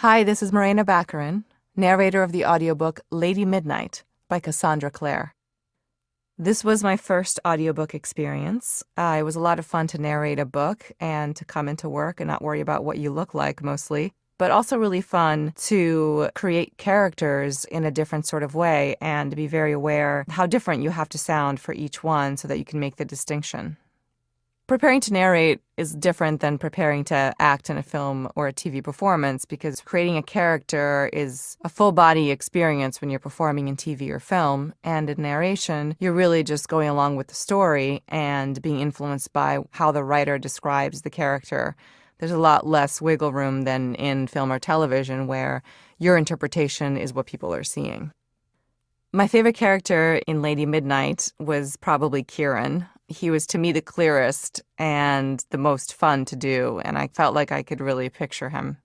Hi, this is Morena Baccarin, narrator of the audiobook Lady Midnight by Cassandra Clare. This was my first audiobook experience. Uh, it was a lot of fun to narrate a book and to come into work and not worry about what you look like mostly, but also really fun to create characters in a different sort of way and to be very aware how different you have to sound for each one so that you can make the distinction. Preparing to narrate is different than preparing to act in a film or a TV performance because creating a character is a full body experience when you're performing in TV or film. And in narration, you're really just going along with the story and being influenced by how the writer describes the character. There's a lot less wiggle room than in film or television where your interpretation is what people are seeing. My favorite character in Lady Midnight was probably Kieran he was to me the clearest and the most fun to do, and I felt like I could really picture him.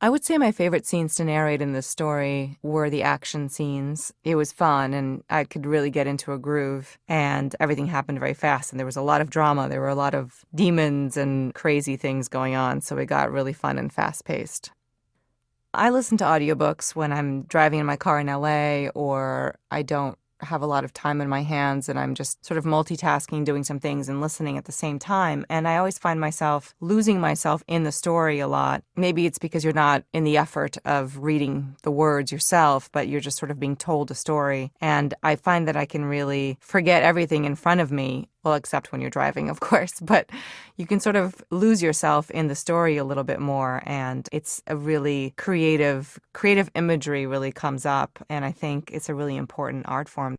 I would say my favorite scenes to narrate in this story were the action scenes. It was fun, and I could really get into a groove, and everything happened very fast, and there was a lot of drama. There were a lot of demons and crazy things going on, so it got really fun and fast paced. I listen to audiobooks when I'm driving in my car in LA or I don't have a lot of time in my hands and I'm just sort of multitasking, doing some things and listening at the same time. And I always find myself losing myself in the story a lot. Maybe it's because you're not in the effort of reading the words yourself, but you're just sort of being told a story. And I find that I can really forget everything in front of me well, except when you're driving, of course, but you can sort of lose yourself in the story a little bit more. And it's a really creative, creative imagery really comes up. And I think it's a really important art form.